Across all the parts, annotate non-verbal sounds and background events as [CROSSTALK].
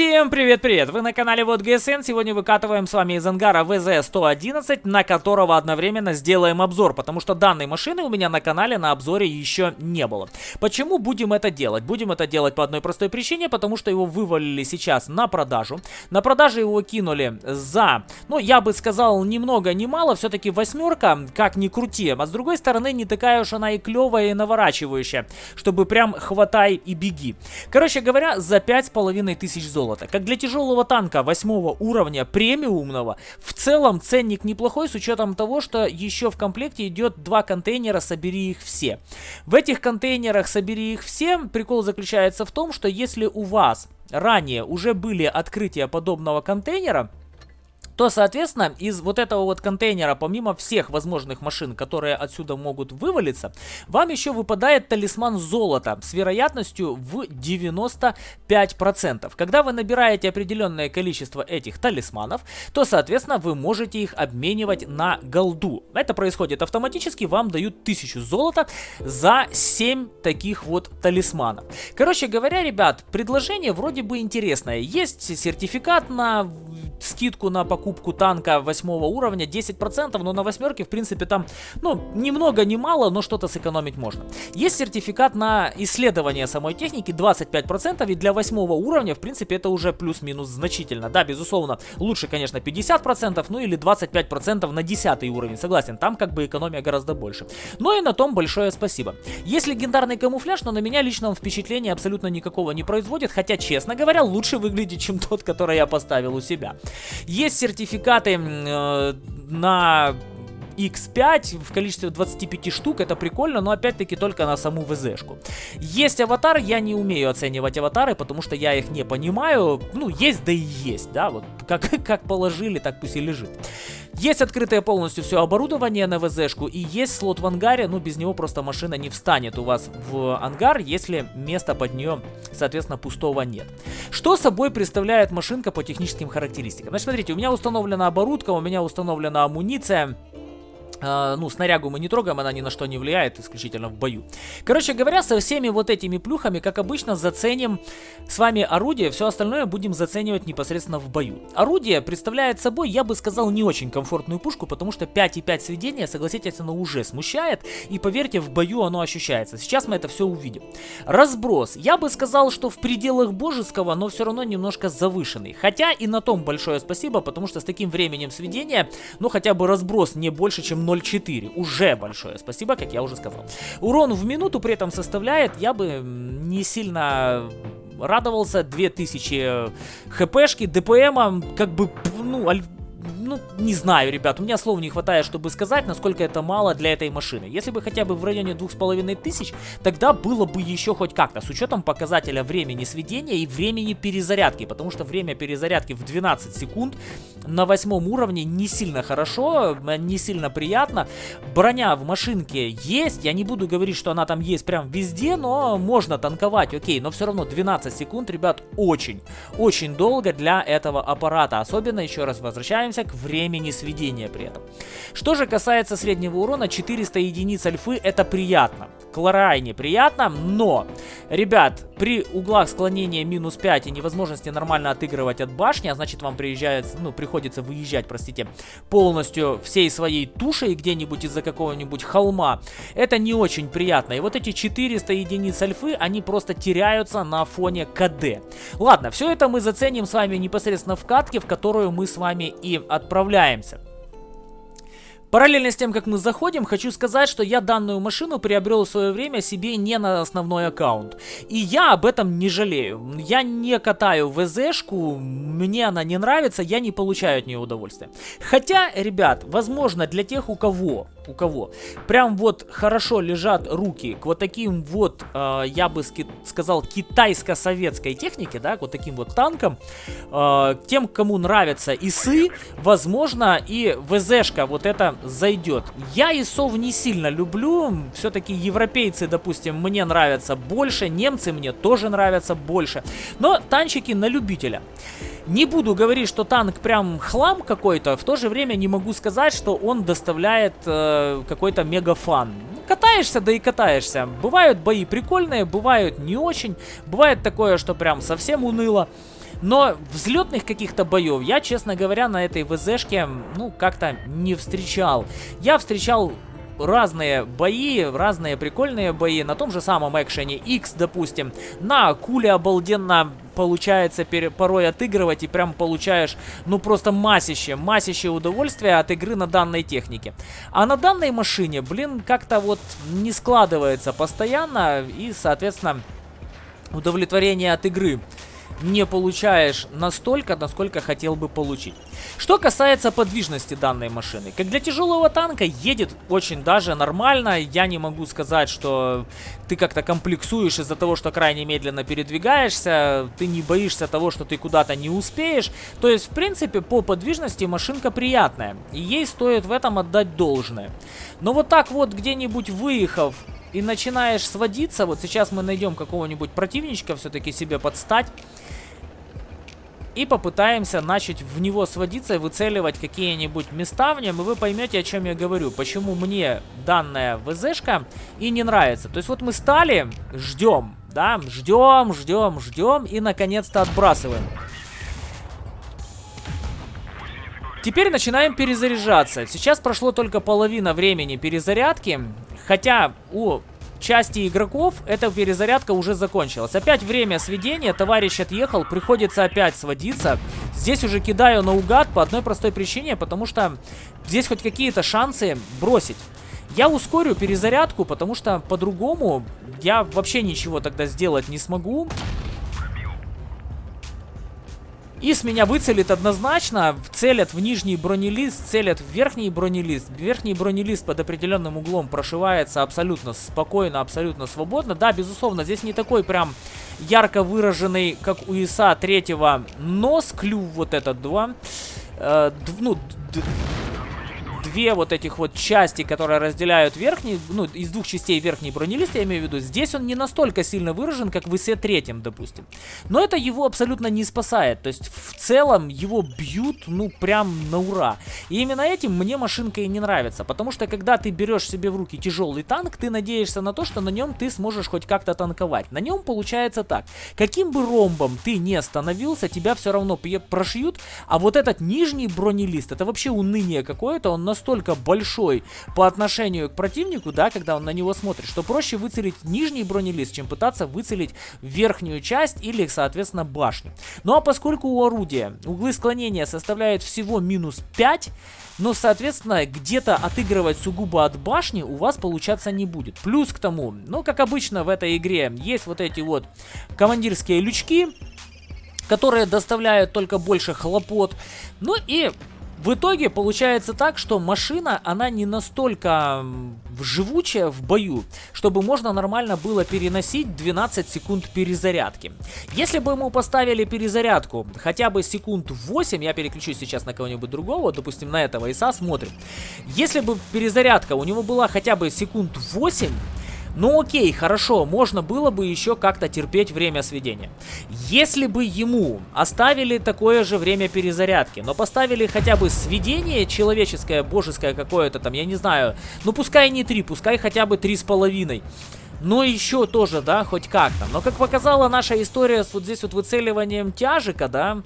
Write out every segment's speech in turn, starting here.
Всем привет-привет! Вы на канале Вот ГСН. Сегодня выкатываем с вами из ангара ВЗ-111, на которого одновременно сделаем обзор, потому что данной машины у меня на канале на обзоре еще не было. Почему будем это делать? Будем это делать по одной простой причине, потому что его вывалили сейчас на продажу. На продаже его кинули за, ну, я бы сказал, ни много ни мало, все-таки восьмерка, как ни крути. А с другой стороны, не такая уж она и клевая и наворачивающая, чтобы прям хватай и беги. Короче говоря, за пять с половиной тысяч золота золота. Как для тяжелого танка восьмого уровня премиумного, в целом ценник неплохой с учетом того, что еще в комплекте идет два контейнера «Собери их все». В этих контейнерах «Собери их все» прикол заключается в том, что если у вас ранее уже были открытия подобного контейнера, то, соответственно, из вот этого вот контейнера, помимо всех возможных машин, которые отсюда могут вывалиться, вам еще выпадает талисман золота с вероятностью в 95%. Когда вы набираете определенное количество этих талисманов, то, соответственно, вы можете их обменивать на голду. Это происходит автоматически, вам дают 1000 золота за 7 таких вот талисманов. Короче говоря, ребят, предложение вроде бы интересное. Есть сертификат на скидку на покупку танка восьмого уровня 10%, но на восьмерке, в принципе, там, ну, ни много, ни мало, но что-то сэкономить можно. Есть сертификат на исследование самой техники 25%, и для восьмого уровня, в принципе, это уже плюс-минус значительно. Да, безусловно, лучше, конечно, 50%, ну или 25% на 10 уровень, согласен, там как бы экономия гораздо больше. Но и на том большое спасибо. Есть легендарный камуфляж, но на меня лично он впечатления абсолютно никакого не производит, хотя, честно говоря, лучше выглядит, чем тот, который я поставил у себя. Есть сертификаты э, на X5 в количестве 25 штук, это прикольно, но опять-таки только на саму ВЗшку. Есть аватар, я не умею оценивать аватары, потому что я их не понимаю. Ну, есть да и есть, да, вот как, [LAUGHS] как положили, так пусть и лежит. Есть открытое полностью все оборудование на ВЗшку и есть слот в ангаре, ну без него просто машина не встанет у вас в ангар, если места под нее, соответственно, пустого нет. Что собой представляет машинка по техническим характеристикам? Значит, смотрите, у меня установлена оборудка, у меня установлена амуниция, ну, снарягу мы не трогаем, она ни на что не влияет, исключительно в бою. Короче говоря, со всеми вот этими плюхами, как обычно, заценим с вами орудие, все остальное будем заценивать непосредственно в бою. Орудие представляет собой, я бы сказал, не очень комфортную пушку, потому что 5,5 сведения, согласитесь, оно уже смущает, и поверьте, в бою оно ощущается. Сейчас мы это все увидим. Разброс. Я бы сказал, что в пределах божеского, но все равно немножко завышенный. Хотя и на том большое спасибо, потому что с таким временем сведения, ну хотя бы разброс не больше, чем 0.4. Уже большое спасибо, как я уже сказал. Урон в минуту при этом составляет, я бы не сильно радовался, 2000 хпшки, ДПМа, как бы, ну, ну, не знаю, ребят, у меня слов не хватает, чтобы сказать, насколько это мало для этой машины. Если бы хотя бы в районе двух с половиной тысяч, тогда было бы еще хоть как-то, с учетом показателя времени сведения и времени перезарядки, потому что время перезарядки в 12 секунд на восьмом уровне не сильно хорошо, не сильно приятно. Броня в машинке есть, я не буду говорить, что она там есть прям везде, но можно танковать, окей, но все равно 12 секунд, ребят, очень, очень долго для этого аппарата, особенно, еще раз возвращаемся к времени сведения при этом. Что же касается среднего урона, 400 единиц альфы это приятно. Крайне приятно, но, ребят, при углах склонения минус 5 и невозможности нормально отыгрывать от башни, а значит вам приезжает, ну, приходится выезжать, простите, полностью всей своей тушей где-нибудь из-за какого-нибудь холма, это не очень приятно. И вот эти 400 единиц альфы, они просто теряются на фоне КД. Ладно, все это мы заценим с вами непосредственно в катке, в которую мы с вами и отправляемся. Параллельно с тем, как мы заходим, хочу сказать, что я данную машину приобрел в свое время себе не на основной аккаунт. И я об этом не жалею. Я не катаю ВЗшку, мне она не нравится, я не получаю от нее удовольствия. Хотя, ребят, возможно, для тех, у кого, у кого прям вот хорошо лежат руки к вот таким вот, э, я бы сказал, китайско-советской технике, да, к вот таким вот танкам, э, тем, кому нравятся ИСы, возможно, и ВЗшка вот это зайдет. Я ИСов не сильно люблю, все-таки европейцы, допустим, мне нравятся больше, немцы мне тоже нравятся больше, но танчики на любителя. Не буду говорить, что танк прям хлам какой-то, в то же время не могу сказать, что он доставляет э, какой-то мега фан. Катаешься, да и катаешься. Бывают бои прикольные, бывают не очень. Бывает такое, что прям совсем уныло. Но взлетных каких-то боев я, честно говоря, на этой ВЗшке, ну, как-то не встречал. Я встречал разные бои, разные прикольные бои на том же самом экшене X, допустим. На Акуле обалденно получается порой отыгрывать и прям получаешь, ну просто массище, массище удовольствия от игры на данной технике. А на данной машине, блин, как-то вот не складывается постоянно и, соответственно, удовлетворение от игры не получаешь настолько, насколько хотел бы получить. Что касается подвижности данной машины. Как для тяжелого танка едет очень даже нормально. Я не могу сказать, что ты как-то комплексуешь из-за того, что крайне медленно передвигаешься. Ты не боишься того, что ты куда-то не успеешь. То есть, в принципе, по подвижности машинка приятная. И ей стоит в этом отдать должное. Но вот так вот где-нибудь выехав и начинаешь сводиться, вот сейчас мы найдем какого-нибудь противничка все-таки себе подстать, и попытаемся начать в него сводиться и выцеливать какие-нибудь места в нем, и вы поймете, о чем я говорю. Почему мне данная ВЗшка и не нравится. То есть вот мы стали, ждем, да, ждем, ждем, ждем и наконец-то отбрасываем. Теперь начинаем перезаряжаться. Сейчас прошло только половина времени перезарядки. Хотя у части игроков эта перезарядка уже закончилась. Опять время сведения, товарищ отъехал, приходится опять сводиться. Здесь уже кидаю наугад по одной простой причине, потому что здесь хоть какие-то шансы бросить. Я ускорю перезарядку, потому что по-другому я вообще ничего тогда сделать не смогу. И с меня выцелит однозначно, целят в нижний бронелист, целят в верхний бронелист. Верхний бронелист под определенным углом прошивается абсолютно спокойно, абсолютно свободно. Да, безусловно, здесь не такой прям ярко выраженный, как у ИСа третьего нос, клюв вот этот, два. Э, ну, две вот этих вот части, которые разделяют верхний, ну, из двух частей верхний бронелист, я имею в виду, здесь он не настолько сильно выражен, как в ИСе третьем, допустим. Но это его абсолютно не спасает, то есть в целом его бьют, ну, прям на ура. И именно этим мне машинка и не нравится, потому что когда ты берешь себе в руки тяжелый танк, ты надеешься на то, что на нем ты сможешь хоть как-то танковать. На нем получается так, каким бы ромбом ты не остановился, тебя все равно прошьют, а вот этот нижний бронелист, это вообще уныние какое-то, он настолько большой по отношению к противнику, да, когда он на него смотрит, что проще выцелить нижний бронелист, чем пытаться выцелить верхнюю часть или, соответственно, башню. Ну а поскольку у орудия углы склонения составляют всего минус 5, но, соответственно, где-то отыгрывать сугубо от башни у вас получаться не будет. Плюс к тому, ну, как обычно в этой игре, есть вот эти вот командирские лючки, которые доставляют только больше хлопот. Ну и в итоге получается так, что машина, она не настолько живучая в бою, чтобы можно нормально было переносить 12 секунд перезарядки. Если бы ему поставили перезарядку хотя бы секунд 8, я переключусь сейчас на кого-нибудь другого, допустим на этого ИСа, смотрим. Если бы перезарядка у него была хотя бы секунд 8, ну окей, хорошо, можно было бы еще как-то терпеть время сведения. Если бы ему оставили такое же время перезарядки, но поставили хотя бы сведение человеческое, божеское какое-то там, я не знаю, ну пускай не 3, пускай хотя бы 3,5 но еще тоже, да, хоть как-то. Но как показала наша история вот здесь вот выцеливанием тяжика, да,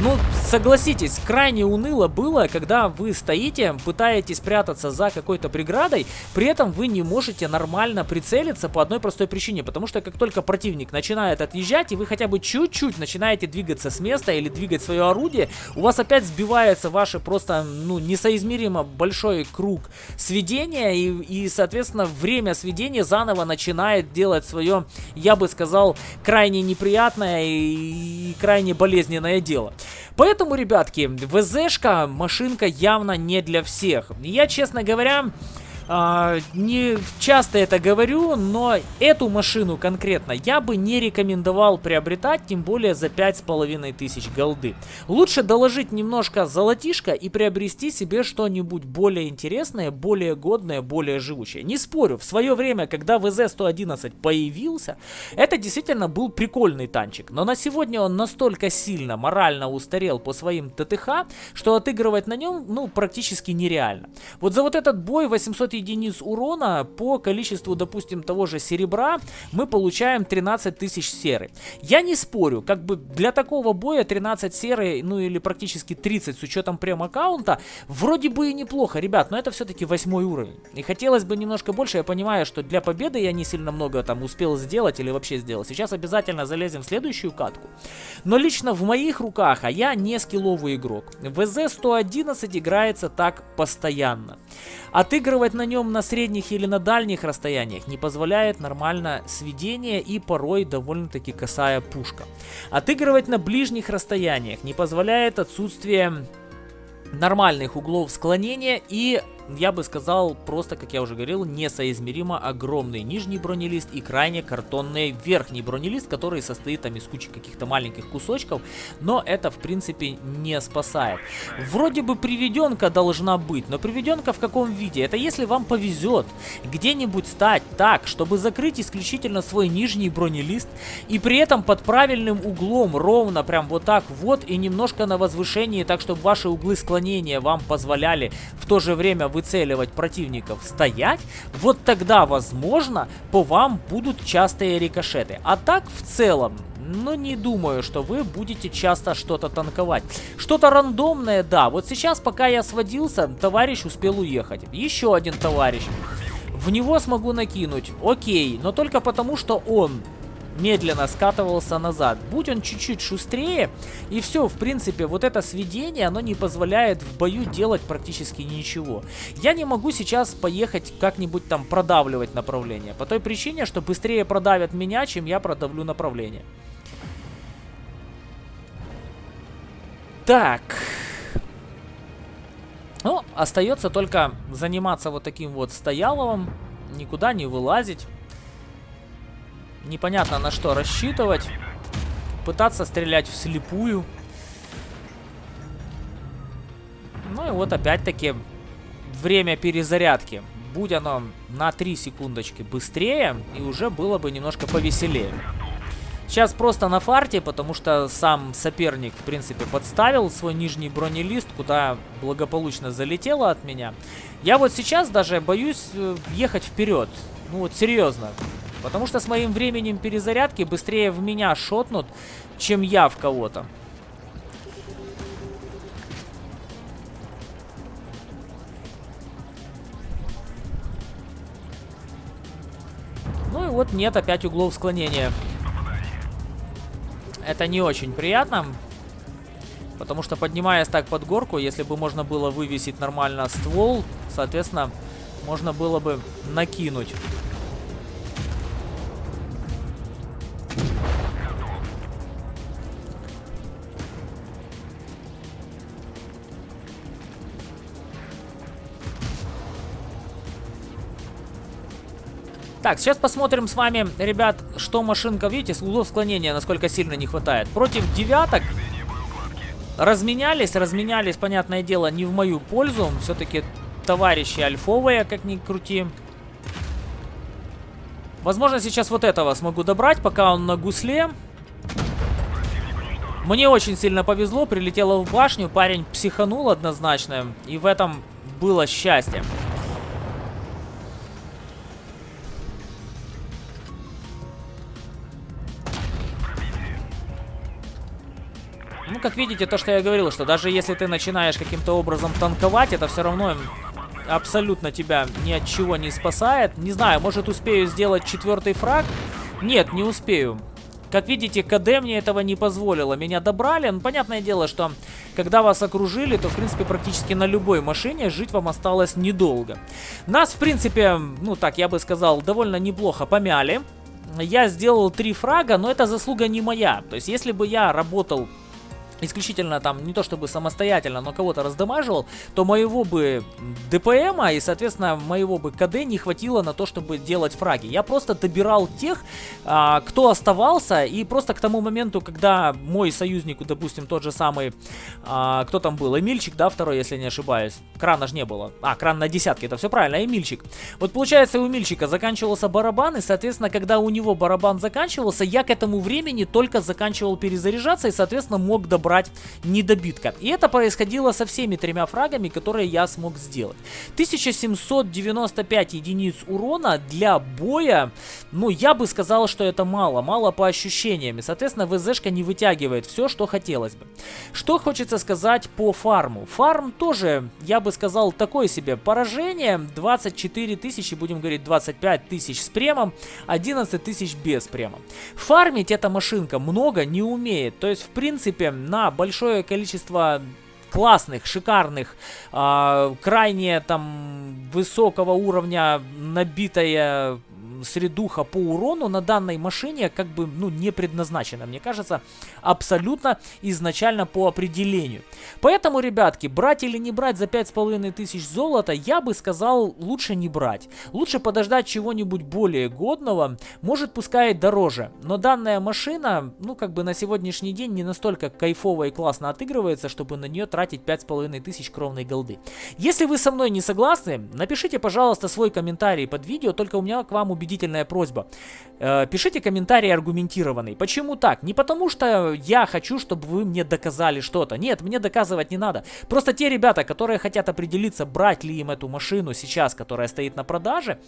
ну, согласитесь, крайне уныло было, когда вы стоите, пытаетесь прятаться за какой-то преградой, при этом вы не можете нормально прицелиться по одной простой причине, потому что как только противник начинает отъезжать, и вы хотя бы чуть-чуть начинаете двигаться с места или двигать свое орудие, у вас опять сбивается ваше просто, ну, несоизмеримо большой круг сведения, и, и соответственно, время сведения заново начинает делать свое, я бы сказал, крайне неприятное и крайне болезненное дело. Поэтому, ребятки, ВЗшка машинка явно не для всех. Я, честно говоря... А, не часто это говорю, но эту машину конкретно я бы не рекомендовал приобретать, тем более за 5500 голды. Лучше доложить немножко золотишко и приобрести себе что-нибудь более интересное, более годное, более живучее. Не спорю, в свое время, когда ВЗ-111 появился, это действительно был прикольный танчик, но на сегодня он настолько сильно морально устарел по своим ТТХ, что отыгрывать на нем, ну, практически нереально. Вот за вот этот бой 800 единиц урона по количеству, допустим, того же серебра мы получаем 13 тысяч серы. Я не спорю, как бы для такого боя 13 серы, ну или практически 30 с учетом прем-аккаунта, вроде бы и неплохо, ребят, но это все-таки восьмой уровень. И хотелось бы немножко больше, я понимаю, что для победы я не сильно много там успел сделать или вообще сделал. Сейчас обязательно залезем в следующую катку. Но лично в моих руках, а я не скилловый игрок, ВЗ-111 играется так постоянно. Отыгрывать на нем на средних или на дальних расстояниях не позволяет нормально сведение и порой довольно-таки косая пушка. Отыгрывать на ближних расстояниях не позволяет отсутствие нормальных углов склонения и я бы сказал, просто, как я уже говорил, несоизмеримо огромный нижний бронелист и крайне картонный верхний бронелист, который состоит там из кучи каких-то маленьких кусочков, но это, в принципе, не спасает. Вроде бы приведенка должна быть, но приведенка в каком виде? Это если вам повезет где-нибудь стать так, чтобы закрыть исключительно свой нижний бронелист и при этом под правильным углом, ровно прям вот так вот и немножко на возвышении, так чтобы ваши углы склонения вам позволяли в то же время выцеливать противников стоять, вот тогда, возможно, по вам будут частые рикошеты. А так, в целом, ну, не думаю, что вы будете часто что-то танковать. Что-то рандомное, да. Вот сейчас, пока я сводился, товарищ успел уехать. Еще один товарищ. В него смогу накинуть. Окей, но только потому, что он медленно скатывался назад. Будь он чуть-чуть шустрее, и все, в принципе, вот это сведение, оно не позволяет в бою делать практически ничего. Я не могу сейчас поехать как-нибудь там продавливать направление, по той причине, что быстрее продавят меня, чем я продавлю направление. Так... Ну, остается только заниматься вот таким вот стояловым, никуда не вылазить. Непонятно на что рассчитывать. Пытаться стрелять вслепую. Ну и вот опять-таки время перезарядки. Будь оно на 3 секундочки быстрее, и уже было бы немножко повеселее. Сейчас просто на фарте, потому что сам соперник, в принципе, подставил свой нижний бронелист, куда благополучно залетело от меня. Я вот сейчас даже боюсь э, ехать вперед. Ну вот серьезно. Потому что с моим временем перезарядки быстрее в меня шотнут, чем я в кого-то. Ну и вот нет опять углов склонения. Это не очень приятно. Потому что поднимаясь так под горку, если бы можно было вывесить нормально ствол, соответственно, можно было бы накинуть. Так, сейчас посмотрим с вами, ребят, что машинка, видите, с углов склонения, насколько сильно не хватает. Против девяток разменялись, разменялись, понятное дело, не в мою пользу. Все-таки товарищи альфовые, как ни крути. Возможно, сейчас вот этого смогу добрать, пока он на гусле. Мне очень сильно повезло, прилетело в башню, парень психанул однозначно, и в этом было счастье. Ну, как видите, то, что я говорил, что даже если ты начинаешь каким-то образом танковать, это все равно абсолютно тебя ни от чего не спасает. Не знаю, может успею сделать четвертый фраг? Нет, не успею. Как видите, КД мне этого не позволило. Меня добрали. Ну, понятное дело, что когда вас окружили, то, в принципе, практически на любой машине жить вам осталось недолго. Нас, в принципе, ну так, я бы сказал, довольно неплохо помяли. Я сделал три фрага, но это заслуга не моя. То есть, если бы я работал исключительно там, не то чтобы самостоятельно, но кого-то раздамаживал, то моего бы ДПМа и, соответственно, моего бы КД не хватило на то, чтобы делать фраги. Я просто добирал тех, а, кто оставался, и просто к тому моменту, когда мой союзник, допустим, тот же самый, а, кто там был, Эмильчик, да, второй, если не ошибаюсь, крана же не было. А, кран на десятке, это все правильно, Эмильчик. Вот получается, у Эмильчика заканчивался барабан, и, соответственно, когда у него барабан заканчивался, я к этому времени только заканчивал перезаряжаться, и, соответственно, мог добавить брать недобитка. И это происходило со всеми тремя фрагами, которые я смог сделать. 1795 единиц урона для боя, ну, я бы сказал, что это мало. Мало по ощущениям. Соответственно, ВЗшка не вытягивает все, что хотелось бы. Что хочется сказать по фарму? Фарм тоже, я бы сказал, такое себе поражение. 24 тысячи, будем говорить, 25 тысяч с премом, 11 тысяч без према. Фармить эта машинка много не умеет. То есть, в принципе, на большое количество классных, шикарных, э, крайне там высокого уровня набитая средуха по урону на данной машине как бы, ну, не предназначена, мне кажется, абсолютно изначально по определению. Поэтому, ребятки, брать или не брать за 5500 золота, я бы сказал, лучше не брать. Лучше подождать чего-нибудь более годного, может пускай дороже. Но данная машина, ну, как бы на сегодняшний день не настолько кайфово и классно отыгрывается, чтобы на нее тратить 5500 кровной голды. Если вы со мной не согласны, напишите, пожалуйста, свой комментарий под видео, только у меня к вам убедительно убедительная просьба. Э, пишите комментарий аргументированный. Почему так? Не потому что я хочу, чтобы вы мне доказали что-то. Нет, мне доказывать не надо. Просто те ребята, которые хотят определиться, брать ли им эту машину сейчас, которая стоит на продаже,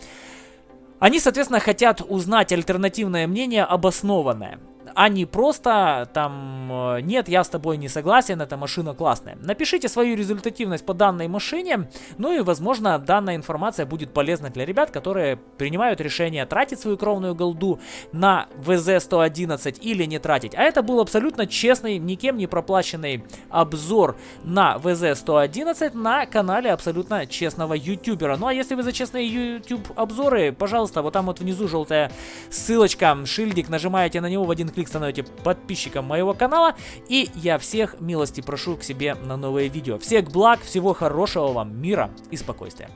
они, соответственно, хотят узнать альтернативное мнение обоснованное а не просто там э, нет, я с тобой не согласен, эта машина классная. Напишите свою результативность по данной машине, ну и возможно данная информация будет полезна для ребят, которые принимают решение тратить свою кровную голду на ВЗ-111 или не тратить. А это был абсолютно честный, никем не проплаченный обзор на ВЗ-111 на канале абсолютно честного ютубера. Ну а если вы за честные YouTube обзоры, пожалуйста, вот там вот внизу желтая ссылочка, шильдик, нажимаете на него в один клик становитесь подписчиком моего канала. И я всех милости прошу к себе на новые видео. Всех благ, всего хорошего вам, мира и спокойствия.